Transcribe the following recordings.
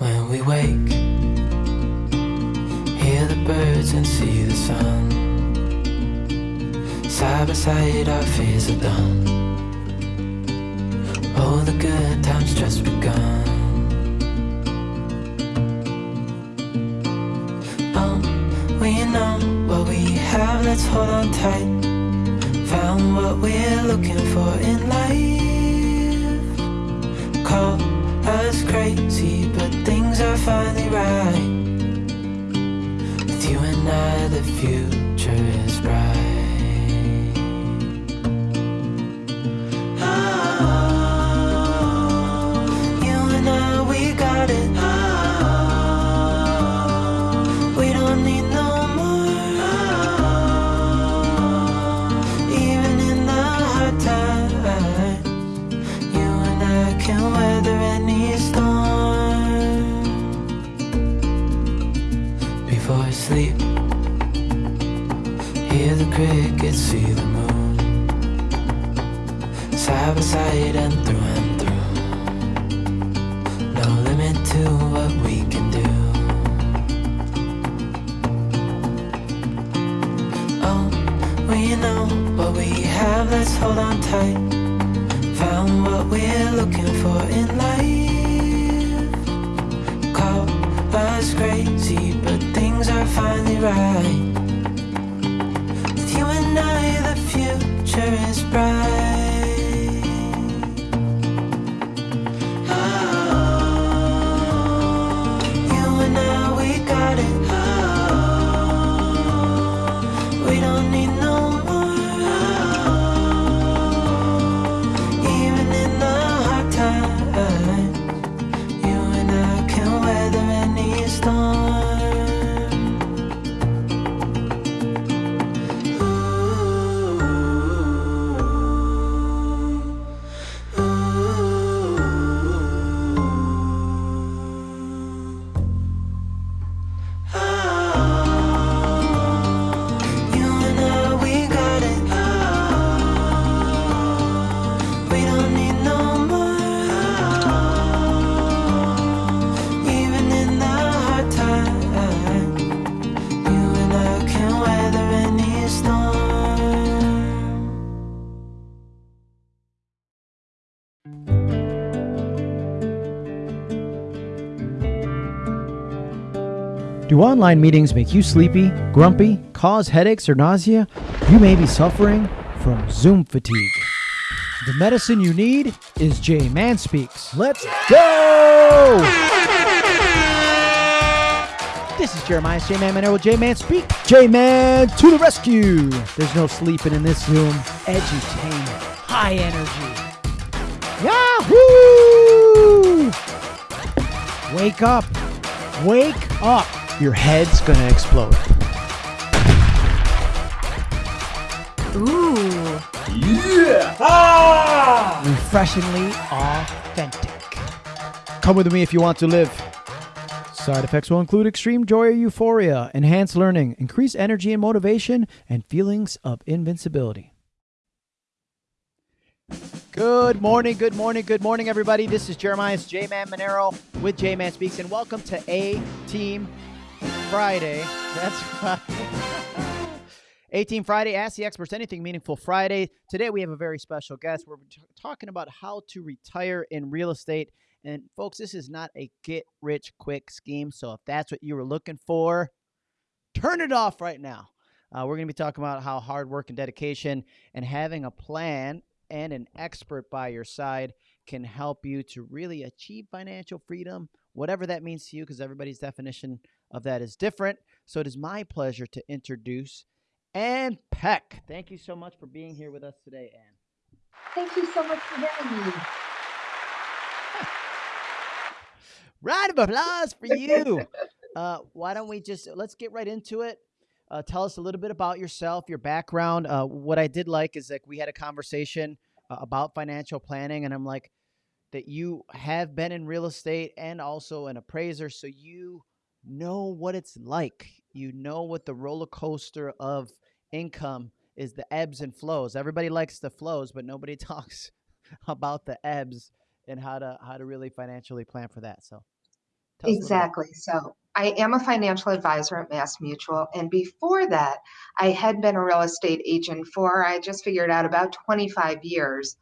we wake, hear the birds and see the sun. Side by side, our fears are done. Oh, the good times just begun. Oh, we know what we have, let's hold on tight. Found what we're looking for in life. Call us crazy, but things are finally right. With you and I, the future is bright. Can weather any storm. Before I sleep, hear the crickets, see the moon. Side by side and through and through. No limit to what we can do. Oh, we know what we have, let's hold on tight. Found what we're looking for in life. Call us crazy, but things are finally right. With you and I, the future is bright. Any Do online meetings make you sleepy, grumpy, cause headaches or nausea? You may be suffering from Zoom fatigue. The medicine you need is J Man Speaks. Let's go! This is Jeremiah J Man Monero with J Man Speak. J Man to the rescue. There's no sleeping in this Zoom. Edutainment, high energy. Yahoo! Wake up. Wake up. Your head's gonna explode. Ooh. Yeah. Refreshingly authentic. Come with me if you want to live. Side effects will include extreme joy or euphoria, enhanced learning, increased energy and motivation, and feelings of invincibility. Good morning, good morning, good morning, everybody. This is Jeremiah's J Man Monero with J Man Speaks, and welcome to A Team Friday. That's right. A Team Friday, Ask the Experts Anything Meaningful Friday. Today we have a very special guest. We're talking about how to retire in real estate. And folks, this is not a get rich quick scheme. So if that's what you were looking for, turn it off right now. Uh, we're going to be talking about how hard work and dedication and having a plan and an expert by your side can help you to really achieve financial freedom, whatever that means to you, because everybody's definition of that is different. So it is my pleasure to introduce Ann Peck. Thank you so much for being here with us today, Ann. Thank you so much for having me. Round of applause for you. uh, why don't we just let's get right into it? Uh, tell us a little bit about yourself, your background. Uh, what I did like is like we had a conversation uh, about financial planning, and I'm like that you have been in real estate and also an appraiser, so you know what it's like. You know what the roller coaster of income is the ebbs and flows. Everybody likes the flows, but nobody talks about the ebbs and how to how to really financially plan for that. So Tell us a little bit. Exactly. So I am a financial advisor at Mass Mutual. And before that, I had been a real estate agent for, I just figured out, about 25 years.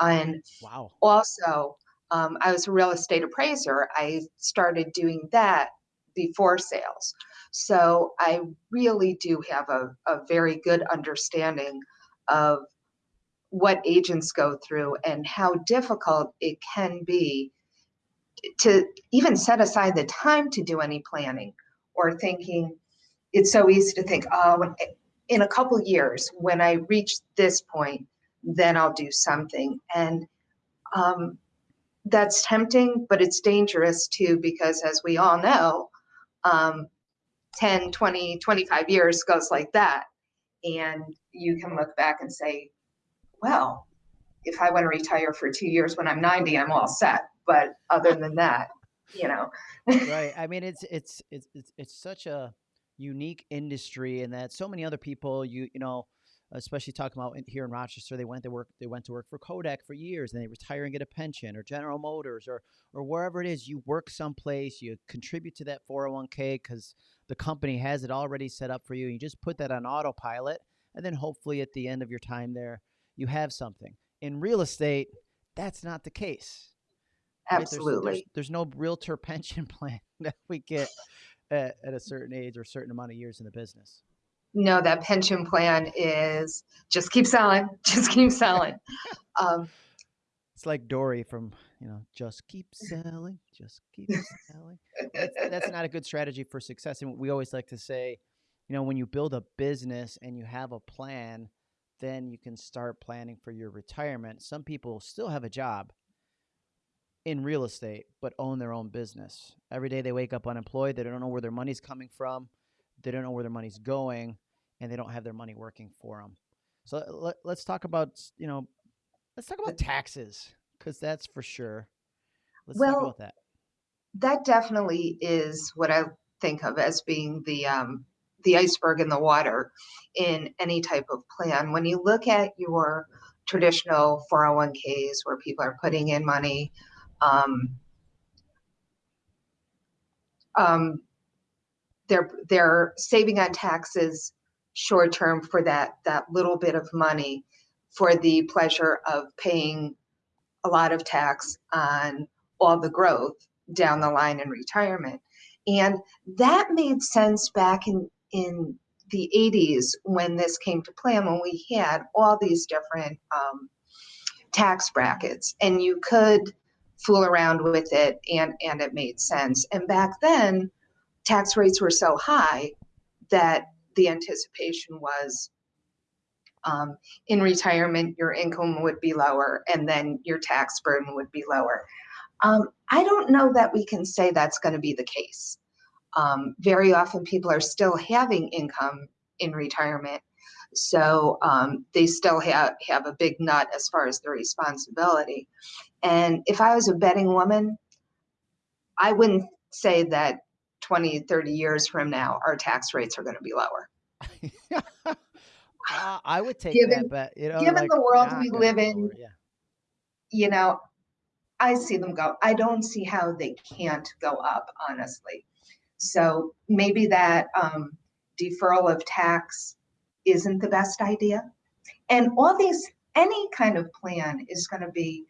And Wow. also, um, I was a real estate appraiser. I started doing that before sales. So I really do have a, a very good understanding of what agents go through and how difficult it can be to even set aside the time to do any planning or thinking it's so easy to think oh in a couple years when i reach this point then i'll do something and um, that's tempting but it's dangerous too because as we all know um, 10 20 25 years goes like that. And you can look back and say well if i want to retire for two years when i'm 90 i'm all set. But other than that you know. Right. I mean, it's it's it's it's it's such a unique industry, and that so many other people, you you know, especially talking about in, here in Rochester, they went to work they went to work for Kodak for years, and they retire and get a pension, or General Motors, or or wherever it is. You work someplace, you contribute to that four hundred one k because the company has it already set up for you. You just put that on autopilot, and then hopefully at the end of your time there, you have something. In real estate, that's not the case. right? There's- absolutely There's, there's, no realtor pension plan that we get at, at a certain age or a certain amount of years in the business. No that pension plan is just keep selling just keep selling um, It's like Dory from, you know, just keep selling, just keep selling. That's, that's not a good strategy for success. And we always like to say, you know, when you build a business and you have a plan, then you can start planning for your retirement. Some people still have a job in real estate, but own their own business. Every day they wake up unemployed. They don't know where their money's coming from. They don't know where their money's going, and they don't have their money working for them. So let, let's talk about, you know, let's talk about taxes because that's for sure. Let's talk Well, about that. that definitely is what I think of as being the um, the iceberg in the water in any type of plan. When you look at your traditional 401ks where people are putting in money, um, um, they're they're saving on taxes short term for that that little bit of money for the pleasure of paying a lot of tax on all the growth down the line in retirement. And that made sense back in, in the 80s when this came to play and when we had all these different um, tax brackets and you could fool around with it and, and it made sense. And back then, tax rates were so high that the anticipation was um, in retirement, your income would be lower and then your tax burden would be lower. Um, I don't know that we can say that's going to be the case. Um, very often, people are still having income in retirement, so um, they still have, have a big nut as far as their responsibility. And if I was a betting woman, I wouldn't say that 20, 30 years from now, our tax rates are going to be lower. Uh, I would take Given- that bet. You know, given like, the world we live in, Yeah. you know, I see them go. I don't see how they can't go up, honestly. So maybe that um, deferral of tax isn't the best idea. And all these, any kind of plan is going to be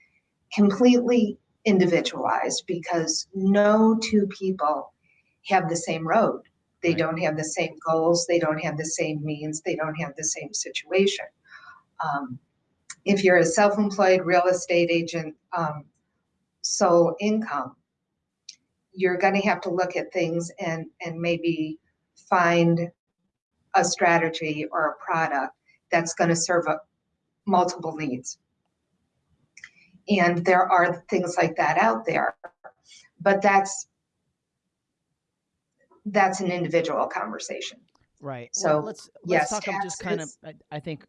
completely individualized because no two people have the same road. They Right. don't have the same goals. They don't have the same means. They don't have the same situation. Um, if you're a self-employed real estate agent, um, sole income, you're going to have to look at things and and maybe find a strategy or a product that's going to serve a, multiple needs. And there are things like that out there, but that's that's an individual conversation. Right. So, well, let's let's yes, talk of just kind of. I, I think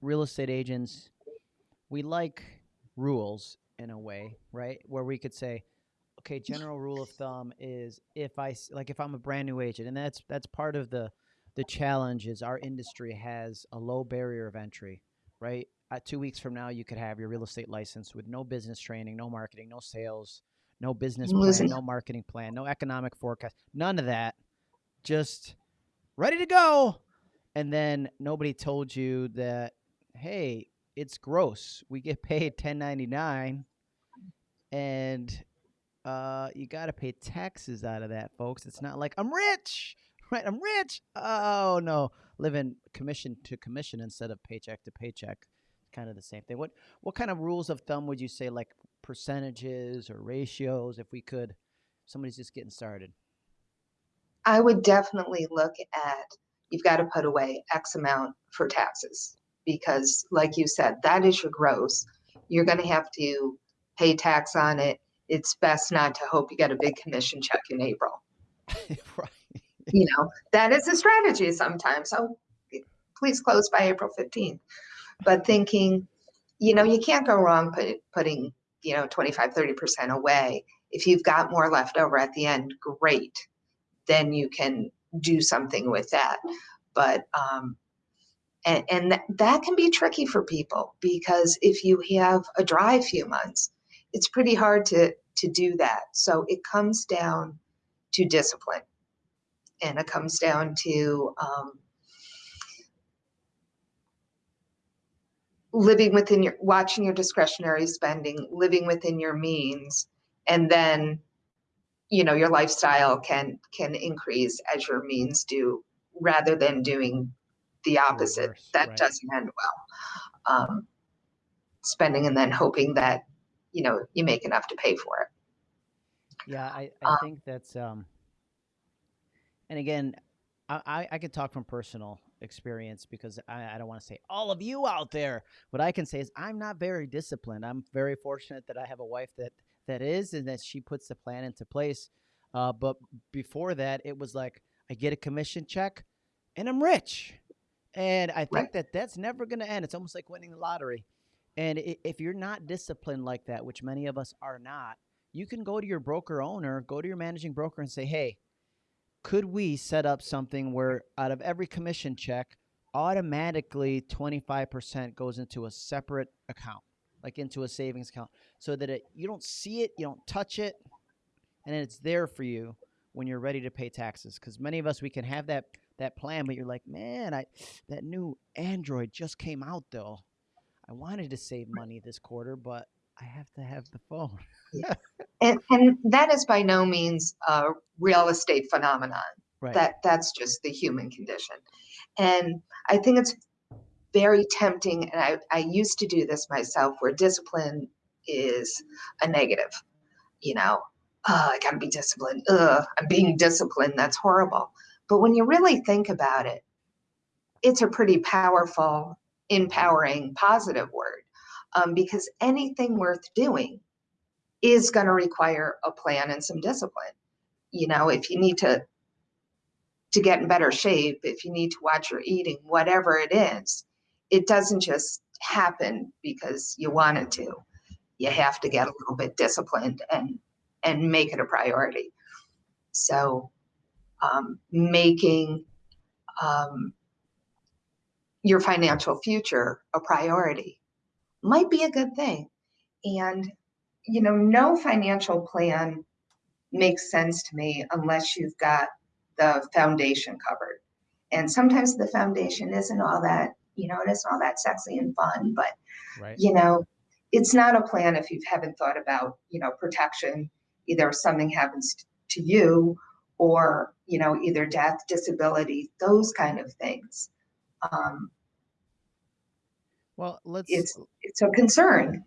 real estate agents, we like rules in a way, right? Where we could say, okay, general rule of thumb is if I, like if I'm a brand new agent, and that's that's part of the the challenge is our industry has a low barrier of entry, right? Uh, two weeks from now, you could have your real estate license with no business training, no marketing, no sales, no business plan, losing- no marketing plan, no economic forecast, none of that. Just ready to go. And then nobody told you that, hey, it's gross. We get paid 1099 and uh, you got to pay taxes out of that, folks. It's not like I'm rich, right? I'm rich. Oh no, living commission to commission instead of paycheck to paycheck. Kind of the same thing. What what kind of rules of thumb would you say, like percentages or ratios, if we could? Somebody's just getting started. I would definitely look at, you've got to put away X amount for taxes. Because like you said, that is your gross. You're gonna have to pay tax on it. It's best not to hope you get a big commission check in April. right. You know, that is a strategy sometimes. So please close by April fifteenth. But thinking, you know, you can't go wrong put, putting, you know, 25, 30% away. If you've got more left over at the end, great. Then you can do something with that. But um, and, and that, that can be tricky for people because if you have a dry few months, it's pretty hard to to do that. So it comes down to discipline, and it comes down to um, living within your watching your discretionary spending, living within your means, and then you know your lifestyle can can increase as your means do rather than doing the opposite. reverse, that right. doesn't end well. Um, spending and then hoping that you know you make enough to pay for it. Yeah, I, I Um, think that's um and again, I, I, I could talk from personal experience because I, I don't want to say all of you out there. What I can say is I'm not very disciplined. I'm very fortunate that I have a wife that that is and that she puts the plan into place. Uh, but before that, it was like I get a commission check and I'm rich. And I think Right. that that's never going to end. It's almost like winning the lottery. And if you're not disciplined like that, which many of us are not, you can go to your broker owner, go to your managing broker and say, hey, could we set up something where out of every commission check, automatically 25% goes into a separate account, like into a savings account, so that it, you don't see it, you don't touch it, and it's there for you when you're ready to pay taxes. Because many of us, we can have that that plan, but you're like, man, I that new Android just came out though. I wanted to save money this quarter, but I have to have the phone. and, and that is by no means a real estate phenomenon. Right. that that's just the human condition. And i think it's very tempting and i, I used to do this myself where discipline is a negative you know? Oh, i gotta be disciplined. Ugh, i'm being disciplined. That's horrible. But when you really think about it it's a pretty powerful empowering positive word um, because anything worth doing is going to require a plan and some discipline. You know if you need to to get in better shape if you need to watch your eating whatever it is it doesn't just happen because you wanted to. You have to get a little bit disciplined and and make it a priority. So um, making um, your financial future a priority might be a good thing and you know no financial plan makes sense to me unless you've got the foundation covered. And sometimes the foundation isn't all that, you know, it isn't all that sexy and fun, but right. you know, it's not a plan if you haven't thought about, you know, protection, either if something happens to you or, you know, either death, disability, those kind of things. Um, Well, let's it's it's a concern.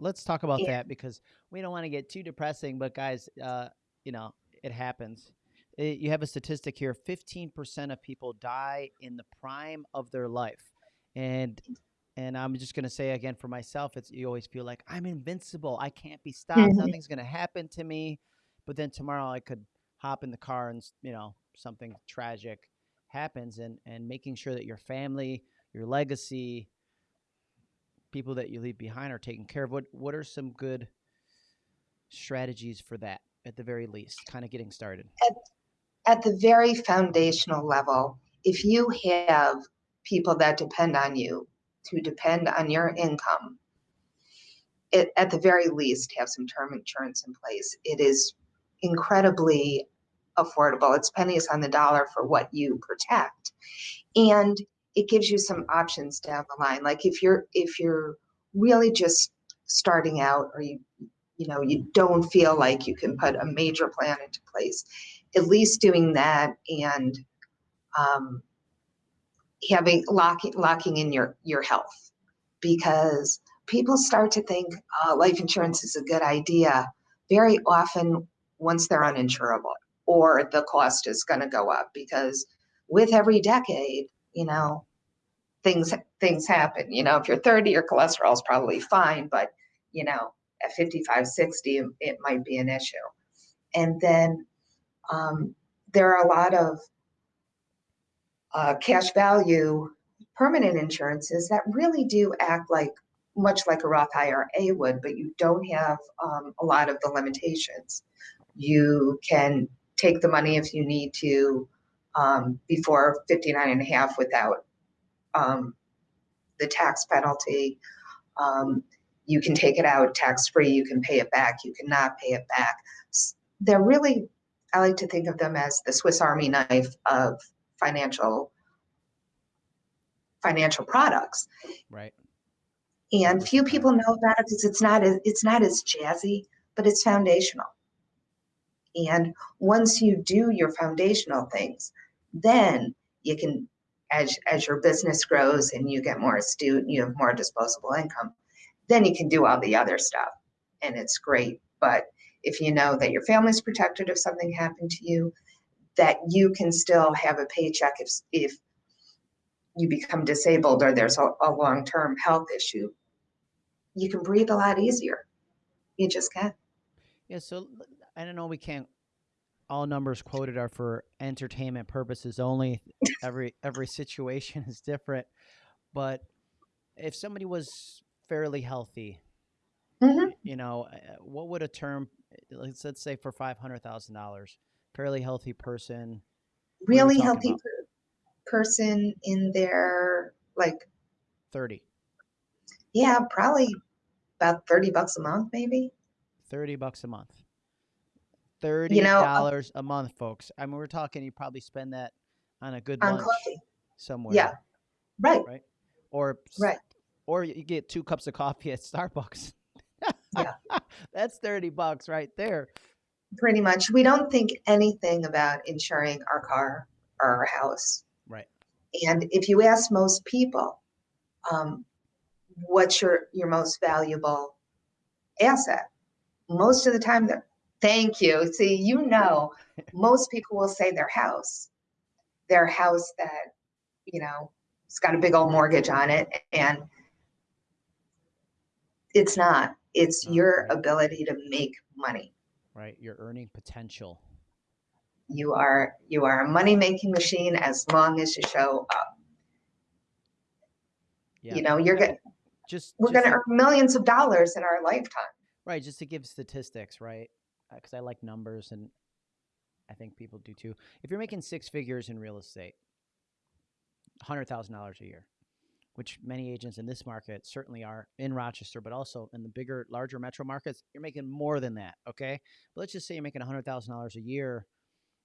let's talk about Yeah. that because we don't want to get too depressing but guys uh, you know it happens Eh, you have a statistic here 15% of people die in the prime of their life and and i'm just going to say again for myself it's you always feel like i'm invincible i can't be stopped Mhm. nothing's going to happen to me but then tomorrow i could hop in the car and you know something tragic happens and and making sure that your family your legacy people that you leave behind are taken care of. What what are some good strategies for that at the very least? Kind of getting started. At the very foundational level, if you have people that depend on you, to depend on your income, it, at the very least, have some term insurance in place. It is incredibly affordable. It's pennies on the dollar for what you protect. And it gives you some options down the line. Like if you're if you're really just starting out or you you know you don't feel like you can put a major plan into place, at least doing that and um, having locking locking in your your health because people start to think uh, life insurance is a good idea very often once they're uninsurable or the cost is going to go up because with every decade you know things things happen you know if you're 30 your cholesterol is probably fine but you know at 55 60 it might be an issue and then um, there are a lot of uh, cash value permanent insurances that really do act like much like a Roth IRA would, but you don't have um, a lot of the limitations. You can take the money if you need to um, before 59 and a half without um, the tax penalty. Um, you can take it out tax free, you can pay it back, you cannot pay it back. They're really, I like to think of them as the Swiss Army knife of financial financial products. Right. And few people know about it because it's not as it's not as jazzy, but it's foundational. And once you do your foundational things, then you can, as as your business grows and you get more astute you have more disposable income, then you can do all the other stuff. And it's great. But if you know that your family's protected if something happened to you, that you can still have a paycheck if if you become disabled or there's a, a long-term health issue, you can breathe a lot easier. You just can. Yeah. So I don't know. We can't. All numbers quoted are for entertainment purposes only. every every situation is different, but if somebody was fairly healthy, Mhm. you know, uh, what would a term? Let's let's say for five hundred thousand dollars, fairly healthy person. What are we Really healthy per- person in their like, Thirty. yeah, probably about 30 bucks a month, maybe. 30 bucks a month. $30 know, uh a month, folks. I mean, we're talking you probably spend that on a good On lunch coffee. somewhere, Yeah. Right. right? Or Right. or you get two cups of coffee at Starbucks. Yeah. That's 30 bucks right there. Pretty much. We don't think anything about insuring our car or our house. Right. And if you ask most people, um, what's your, your most valuable asset? Most of the time, they're, thank you. See, you know, most people will say their house, their house that, you know, it's got a big old mortgage on it. And it's not, it's your right. ability to make money. Right. Your earning potential. You are, you are a money-making machine as long as you show up. Yeah. You know, you're gonna, Just we're gonna to- earn millions of dollars in our lifetime. Right, just to give statistics, right? Uh, because I like numbers, and I think people do too. If you're making six figures in real estate, hundred thousand dollars a year, which many agents in this market certainly are in Rochester, but also in the bigger, larger metro markets, you're making more than that. Okay, but let's just say you're making hundred thousand dollars a year.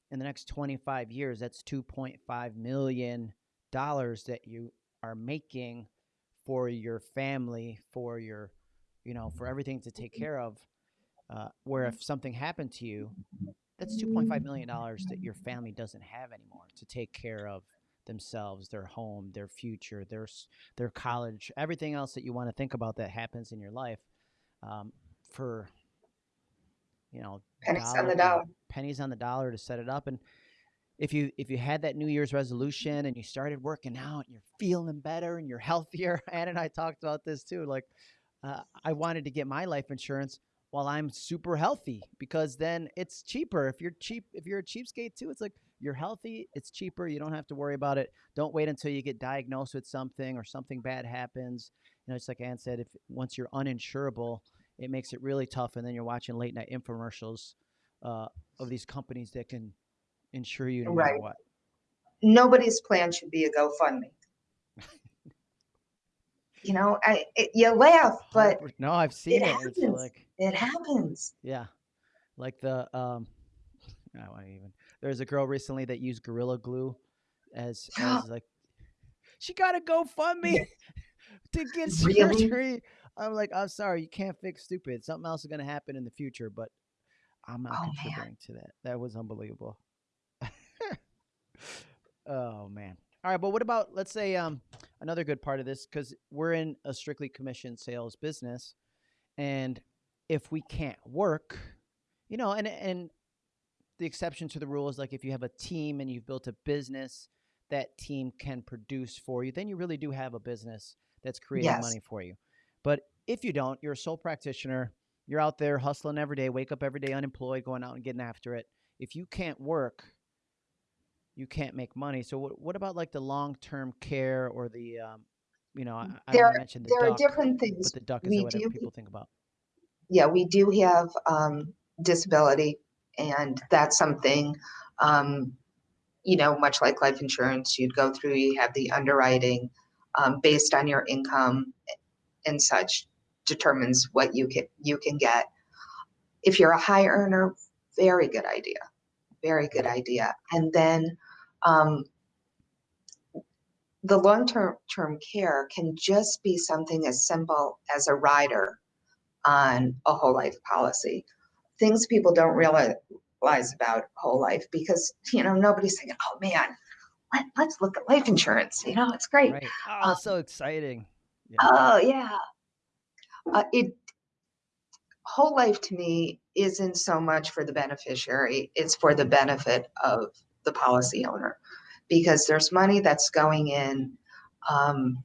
In the next 25 years, that's 2.5 million dollars that you are making for your family, for your you know, for everything to take mm-hmm. care of. Uh, where if something happened to you, that's two point five million dollars that your family doesn't have anymore to take care of themselves, their home, their future, their their college, everything else that you want to think about that happens in your life. Um, for you know, Pennies on the dollar. pennies on the dollar to set it up and if you if you had that new year's resolution and you started working out and you're feeling better and you're healthier ann and i talked about this too like uh, i wanted to get my life insurance while i'm super healthy because then it's cheaper if you're cheap if you're a cheapskate too it's like you're healthy it's cheaper you don't have to worry about it don't wait until you get diagnosed with something or something bad happens you know it's like ann said if once you're uninsurable it makes it really tough and then you're watching late night infomercials uh, of these companies that can insure you no matter what. Nobody's plan should be a GoFundMe. You know, I it, you laugh, but no, I've seen it it. It's happens. like it happens. yeah, like the um, I don't even. There's a girl recently that used Gorilla Glue as as like she got a GoFundMe Yeah. to get Really? surgery. I'm like, I'm sorry, you can't fix stupid. Something else is gonna happen in the future, but I'm not Oh, man. contributing to that. That was unbelievable. oh man. All right, but what about let's say um another good part of this because we're in a strictly commission sales business, and if we can't work, you know, and and the exception to the rule is like if you have a team and you've built a business that team can produce for you, then you really do have a business that's creating Yes. money for you. But if you don't, you're a sole practitioner, you're out there hustling every day, wake up every day unemployed, going out and getting after it. If you can't work, you can't make money. So what, what about like the long-term care or the um, you know, I, I There- mentioned the There are different things. but the duck is we what do- people think about. Yeah, we do have um, disability, and that's something, um, you know, much like life insurance, you'd go through, you have the underwriting um, based on your income and such determines what you can you can get. If you're a high earner, very good idea, very good idea. And then um, the long-term term care can just be something as simple as a rider on a whole life policy. Things people don't realize about whole life because you know nobody's thinking, "Oh man, let, let's look at life insurance." You know, it's great. Right. Oh, Um, so exciting. Yeah. Oh yeah. Uh, it whole life to me isn't so much for the beneficiary; it's for the benefit of the policy owner, because there's money that's going in. Um,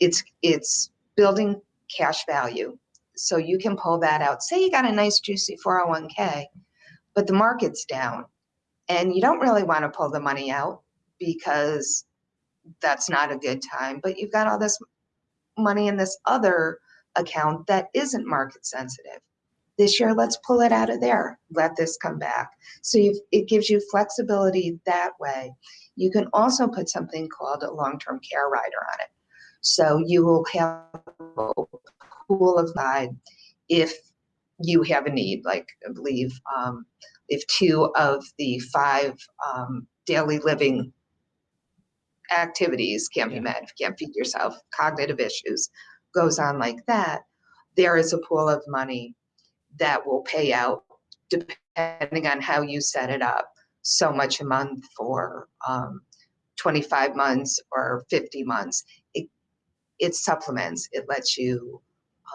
it's it's building cash value, so you can pull that out. Say you got a nice juicy 401k, but the market's down, and you don't really want to pull the money out because that's not a good time. But you've got all this money in this other account that isn't market sensitive. This year, let's pull it out of there. Let this come back. So you've, it gives you flexibility that way. You can also put something called a long-term care rider on it. So you will have a pool of guide if you have a need, like I believe um, if two of the five um, daily living activities can't be met, if you can't feed yourself, cognitive issues, goes on like that, there is a pool of money that will pay out depending on how you set it up. So much a month for um, 25 months or 50 months. It, it supplements, it lets you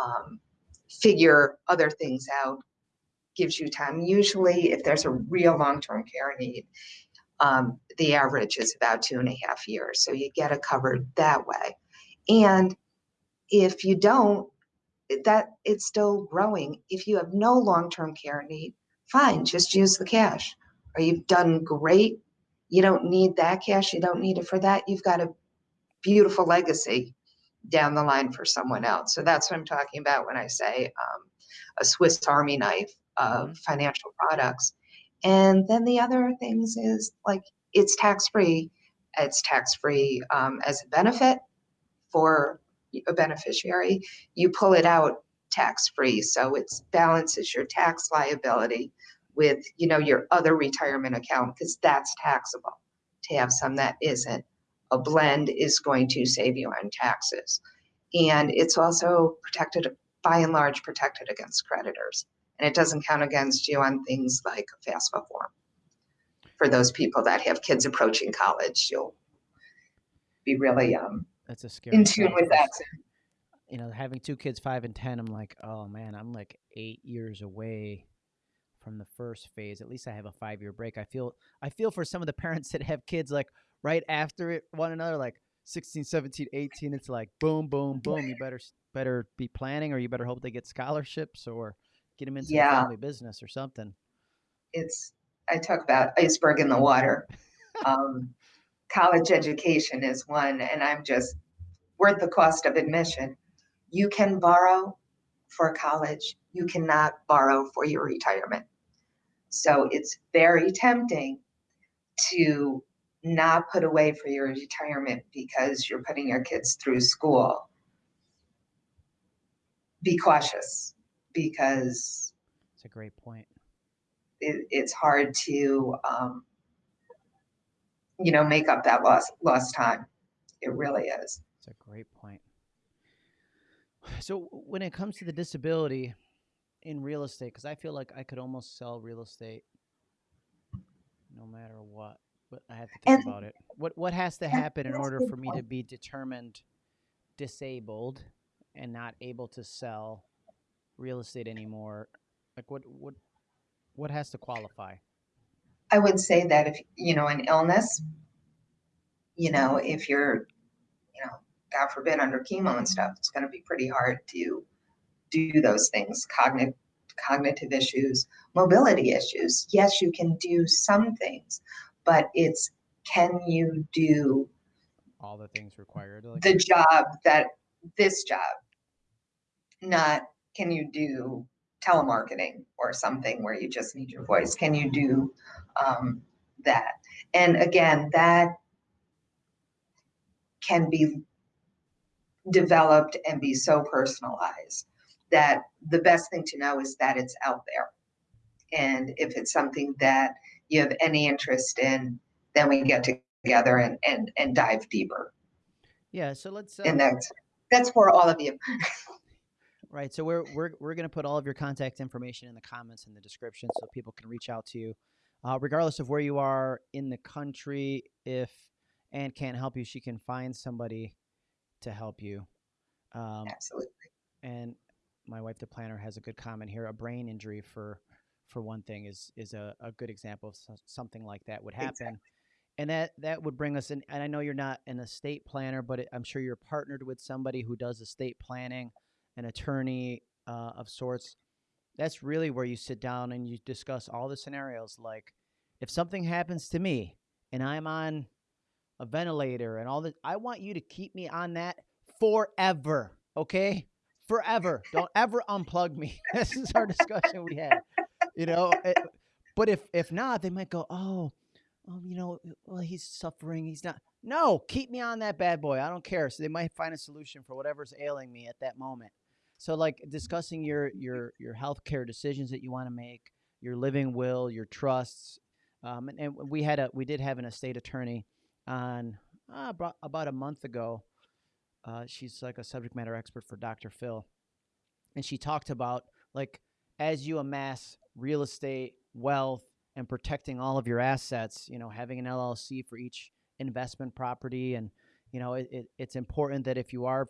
um, figure other things out, gives you time. Usually, if there's a real long term care need, um, the average is about two and a half years. So you get it covered that way. And if you don't, that it's still growing. If you have no long-term care need, fine, just use the cash. Or you've done great. You don't need that cash. You don't need it for that. You've got a beautiful legacy down the line for someone else. So that's what I'm talking about when I say um, a Swiss Army knife of financial products. And then the other things is like it's tax free. It's tax free um, as a benefit for a beneficiary. You pull it out tax free, so it balances your tax liability with you know your other retirement account because that's taxable. To have some that isn't, a blend is going to save you on taxes, and it's also protected by and large protected against creditors and it doesn't count against you on things like a FAFSA form. For those people that have kids approaching college, you'll be really um, That's a scary. in tune with that. You know, having two kids, five and ten, I'm like, oh man, I'm like eight years away from the first phase. At least I have a five year break. I feel I feel for some of the parents that have kids like right after it one another, like 16, 17, 18. It's like boom, boom, boom. You better better be planning, or you better hope they get scholarships, or get them into the family business or something. It's I talk about iceberg in the water. Um, college education is one, and I'm just worth the cost of admission. You can borrow for college. You cannot borrow for your retirement. So it's very tempting to not put away for your retirement because you're putting your kids through school. be cautious because It's a great point. it, it's hard to, um, you know, make up that lost, lost time. It really is. It's a great point. So when it comes to the disability in real estate, because I feel like I could almost sell real estate no matter what, but I have to think And- about it. What what has to happen in order for me to be determined disabled and not able to sell real estate anymore? Like what what what has to qualify? I would say that if, you know, an illness, you know, if you're, you know, God forbid under chemo and stuff, it's going to be pretty hard to do those things. Cognitive, cognitive issues, mobility issues. Yes, you can do some things, but it's can you do All the things required. Like, the job that this job? Not can you do telemarketing or something where you just need your voice? Can you do um, that? And again, that can be developed and be so personalized that the best thing to know is that it's out there. And if it's something that you have any interest in, then we get together and, and, and dive deeper. yeah. So let's. Uh, And that's, that's for all of you. Right. So we're we're we're gonna put all of your contact information in the comments in the description so people can reach out to you, uh, regardless of where you are in the country. If Anne can't help you, she can find somebody to help you. Um, Absolutely. and my wife, the planner, has a good comment here. A brain injury, for for one thing, is is a, a good example of so- something like that would happen. Exactly. And that that would bring us in. And I know you're not an estate planner, but it, I'm sure you're partnered with somebody who does estate planning, an attorney uh, of sorts. That's really where you sit down and you discuss all the scenarios. Like, if something happens to me and I'm on a ventilator and all that, I want you to keep me on that forever. Okay, forever. Don't ever unplug me. this is our discussion we had. You know, it- but if if not, they might go, oh, oh, you know, well, he's suffering. He's not. No, keep me on that bad boy. I don't care. So they might find a solution for whatever's ailing me at that moment. So like discussing your your your healthcare decisions that you want to make, your living will, your trusts, um, and, and we had a we did have an estate attorney on uh, about, a month ago. Uh, she's like a subject matter expert for Dr. Phil, and she talked about like as you amass real estate wealth and protecting all of your assets, you know, having an LLC for each investment property, and you know, it, it, it's important that if you are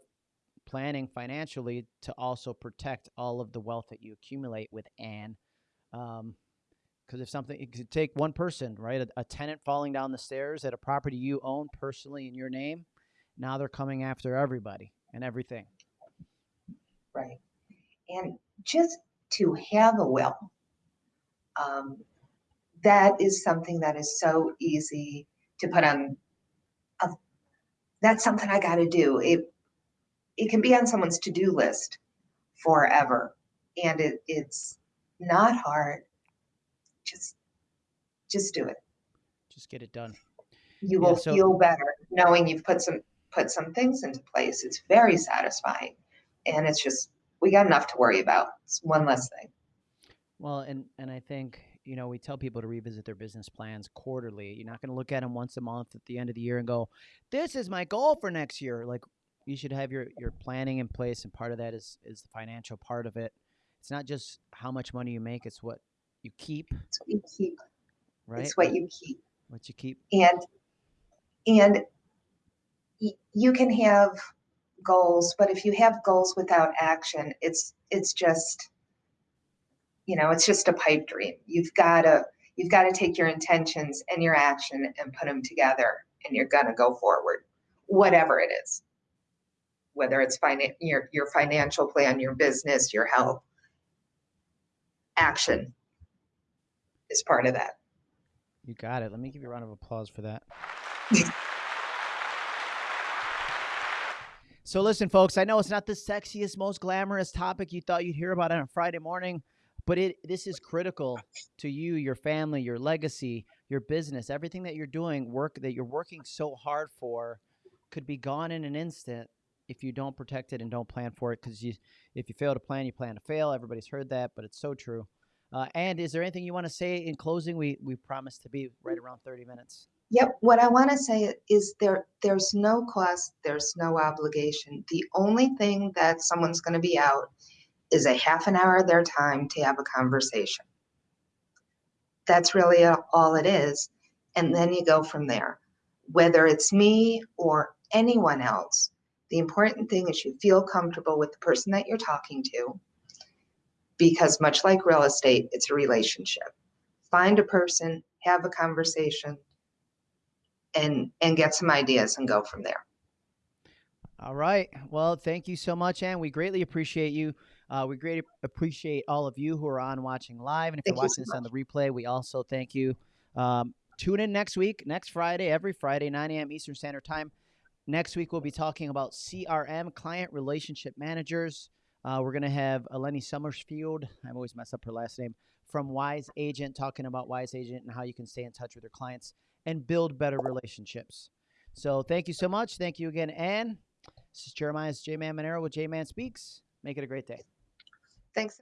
planning financially to also protect all of the wealth that you accumulate with Anne. Um, because if something, it could take one person, right? A, a tenant falling down the stairs at a property you own personally in your name. Now they're coming after everybody and everything. Right. And just to have a will, um, that is something that is so easy to put on. A, that's something I got to do. It it can be on someone's to do list forever, and it it's not hard. Just just do it. Just get it done. You Yeah, will so- feel better knowing you've put some put some things into place. It's very satisfying, and it's just we got enough to worry about. It's one less thing. Well, and and I think you know we tell people to revisit their business plans quarterly. You're not going to look at them once a month at the end of the year and go, "This is my goal for next year." Like you should have your your planning in place, and part of that is is the financial part of it. It's not just how much money you make; it's what you keep, It's what you keep. right? It's what you keep. what you keep. And and y- you can have goals, but if you have goals without action, it's it's just you know, it's just a pipe dream. You've got to you've got to take your intentions and your action and put them together and you're going to go forward. Whatever it is. Whether it's finan- your your financial plan, your business, your health. Action is part of that. You got it. Let me give you a round of applause for that. so, listen, folks, I know it's not the sexiest, most glamorous topic you thought you'd hear about on a Friday morning, but it this is critical to you, your family, your legacy, your business, everything that you're doing, work that you're working so hard for could be gone in an instant if you don't protect it and don't plan for it. Because you, if you fail to plan, you plan to fail. Everybody's heard that, but it's so true. Uh, and is there anything you want to say in closing? We we promised to be right around 30 minutes. Yep, what I want to say is there there's no cost, there's no obligation. The only thing that someone's going to be out is a half an hour of their time to have a conversation. That's really all it is. And then you go from there. Whether it's me or anyone else, the important thing is you feel comfortable with the person that you're talking to because much like real estate, it's a relationship. Find a person, have a conversation, and and get some ideas and go from there. All right. Well, thank you so much, Anne. We greatly appreciate you. Uh, we greatly appreciate all of you who are on watching live. And if Thank you're you watching so this on the replay, we also thank you. Um, tune in next week, next Friday, every Friday, 9 a.m. Eastern Standard Time. Next week, we'll be talking about CRM, Client Relationship Managers. Uh, we're going to have Eleni Summersfield. I always mess up her last name from Wise Agent, talking about Wise Agent and how you can stay in touch with your clients and build better relationships. So thank you so much. Thank you again, Ann. This is Jeremiah's J Man Monero with J Man Speaks. Make it a great day. Thanks.